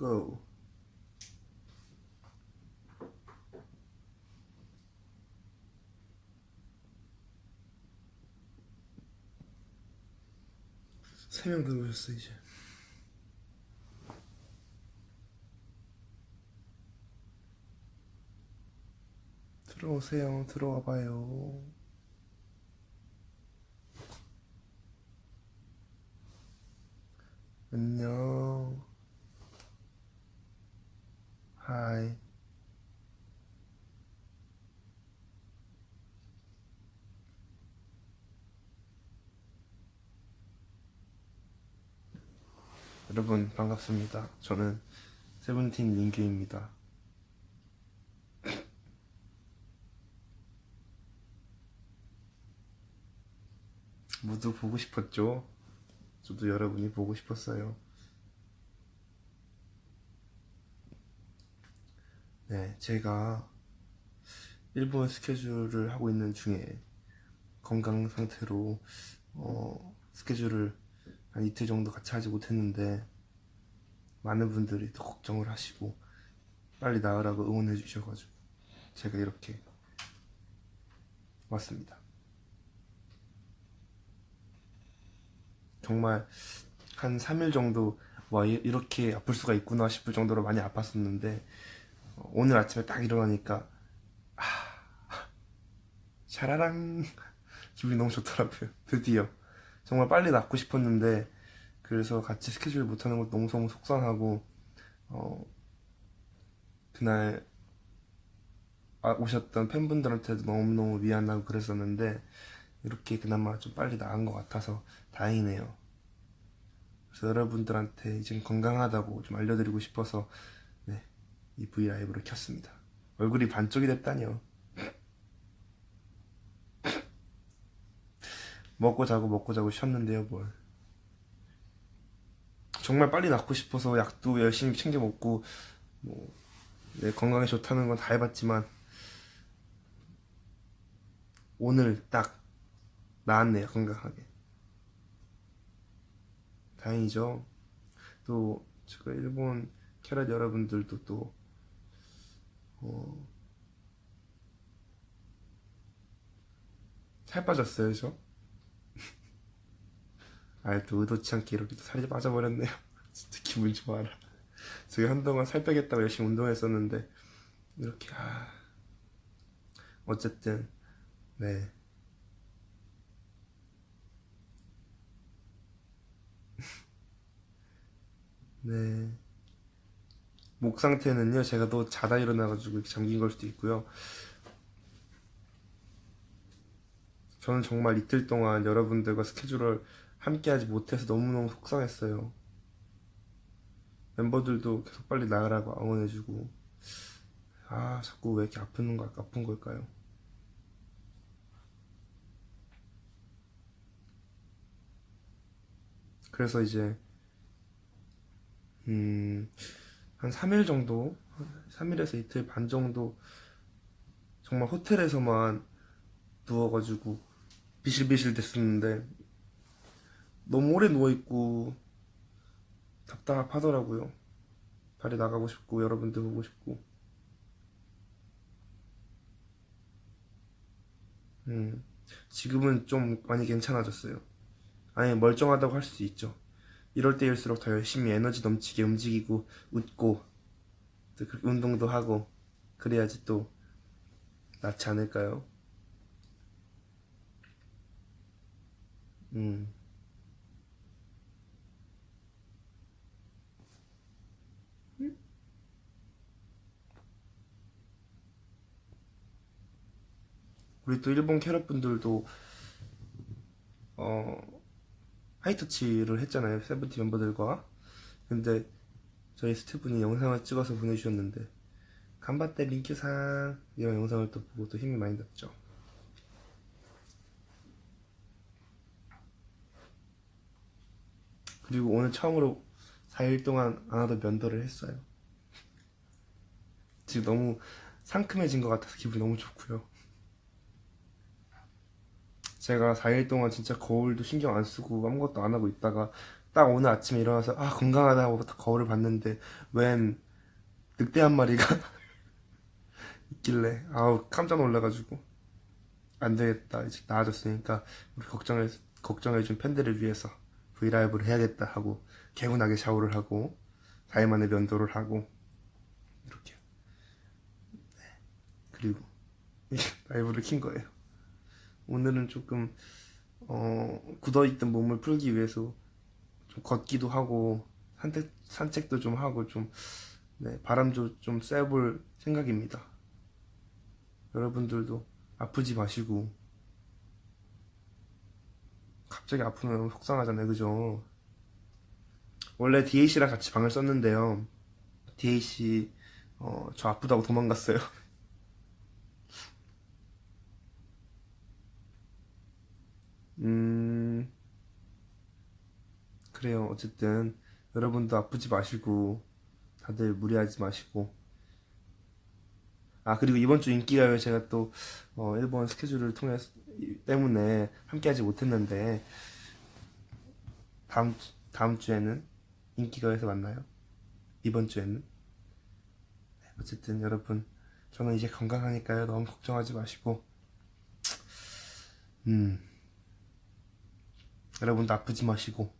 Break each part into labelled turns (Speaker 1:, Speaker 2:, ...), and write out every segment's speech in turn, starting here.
Speaker 1: go. 세 명 들어오셨어 이제. 들어오세요. 들어와 봐요. 안녕. 하이. 여러분 반갑습니다. 저는 세븐틴 민규입니다. 모두 보고 싶었죠? 저도 여러분이 보고 싶었어요. 네, 제가 일본 스케줄을 하고 있는 중에 건강 상태로 어, 스케줄을 한 이틀 정도 같이 하지 못했는데 많은 분들이 더 걱정을 하시고 빨리 나으라고 응원해 주셔가지고 제가 이렇게 왔습니다. 정말 한 3일 정도 와 이- 이렇게 아플 수가 있구나 싶을 정도로 많이 아팠었는데 어, 오늘 아침에 딱 일어나니까 아, 샤라랑! 기분이 너무 좋더라고요. 드디어 정말 빨리 낫고 싶었는데 그래서 같이 스케줄 못하는 것도 너무 너무 속상하고 어, 그날 아, 오셨던 팬분들한테도 너무너무 미안하고 그랬었는데 이렇게 그나마 좀 빨리 나은 것 같아서 다행이네요. 그래서 여러분들한테 이제 건강하다고 좀 알려드리고 싶어서 네, 이 브이라이브를 켰습니다. 얼굴이 반쪽이 됐다니요. 먹고 자고 먹고 자고 쉬었는데요, 뭘. 정말 빨리 낫고 싶어서 약도 열심히 챙겨 먹고 뭐 네, 건강에 좋다는 건 다 해봤지만 오늘 딱 나았네요, 건강하게. 다행이죠. 또 제가 일본 캐럿 여러분들도 또 어, 살 빠졌어요, 저. 아, 또 의도치 않게 이렇게 또 살이 빠져버렸네요. 진짜 기분 좋아라. 제가 한동안 살 빼겠다고 열심히 운동했었는데 이렇게 아 어쨌든 네 네. 목 상태는요, 제가 또 자다 일어나가지고 잠긴 걸 수도 있고요. 저는 정말 이틀 동안 여러분들과 스케줄을 함께 하지 못해서 너무너무 속상했어요. 멤버들도 계속 빨리 나으라고 응원해주고, 아, 자꾸 왜 이렇게 아픈 걸, 아픈 걸까요? 그래서 이제, 음, 한 3일 정도, 3일에서 이틀 반 정도, 정말 호텔에서만 누워가지고 비실비실 됐었는데, 너무 오래 누워있고, 답답하더라고요. 빨리 나가고 싶고, 여러분들 보고 싶고. 음, 지금은 좀 많이 괜찮아졌어요. 아니, 멀쩡하다고 할 수 있죠. 이럴 때일수록 더 열심히 에너지 넘치게 움직이고, 웃고, 또 운동도 하고, 그래야지 또 낫지 않을까요? 음. 우리 또 일본 캐럿 분들도 어 하이터치를 했잖아요 세븐틴 멤버들과. 근데 저희 스태프분이 영상을 찍어서 보내주셨는데 간바떼 링큐상 이런 영상을 또 보고 또 힘이 많이 났죠. 그리고 오늘 처음으로 4일 동안 안 하던 면도를 했어요. 지금 너무 상큼해진 것 같아서 기분이 너무 좋고요 제가 4일 동안 진짜 거울도 신경 안 쓰고 아무것도 안 하고 있다가 딱 오늘 아침에 일어나서 아 건강하다 하고 딱 거울을 봤는데 웬 늑대 한 마리가 있길래 아우 깜짝 놀라가지고 안 되겠다 이제 나아졌으니까 우리 걱정해 걱정해준 팬들을 위해서 브이라이브를 해야겠다 하고 개운하게 샤워를 하고 4일 만에 면도를 하고 이렇게 네. 그리고 라이브를 킨 거예요. 오늘은 조금 어, 굳어있던 몸을 풀기 위해서 좀 걷기도 하고 산책, 산책도 좀 하고 좀 네, 바람도 좀 쐬볼 생각입니다. 여러분들도 아프지 마시고 갑자기 아프면 속상하잖아요, 그죠? 원래 DAC랑 같이 방을 썼는데요. DAC 어, 저 아프다고 도망갔어요. 그래요. 어쨌든 여러분도 아프지 마시고 다들 무리하지 마시고. 아 그리고 이번 주 인기가요. 제가 또 어, 일본 스케줄을 통해 때문에 함께하지 못했는데 다음 주- 다음 주에는 인기가요에서 만나요. 이번 주에는? 네, 어쨌든 여러분 저는 이제 건강하니까요. 너무 걱정하지 마시고. 음. 여러분도 아프지 마시고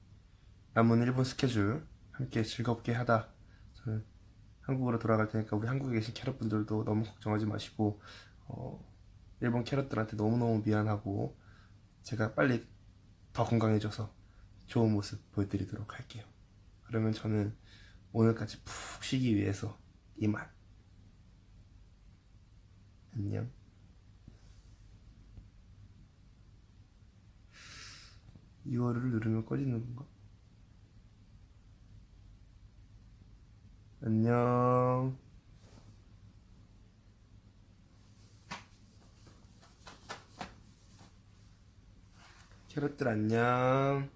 Speaker 1: 남은 일본 스케줄 함께 즐겁게 하다 저는 한국으로 돌아갈 테니까 우리 한국에 계신 캐럿분들도 너무 걱정하지 마시고 어, 일본 캐럿들한테 너무너무 미안하고 제가 빨리 더 건강해져서 좋은 모습 보여드리도록 할게요. 그러면 저는 오늘까지 푹 쉬기 위해서 이만 안녕 이거를 누르면 꺼지는 건가? 안녕. 캐럿들 안녕.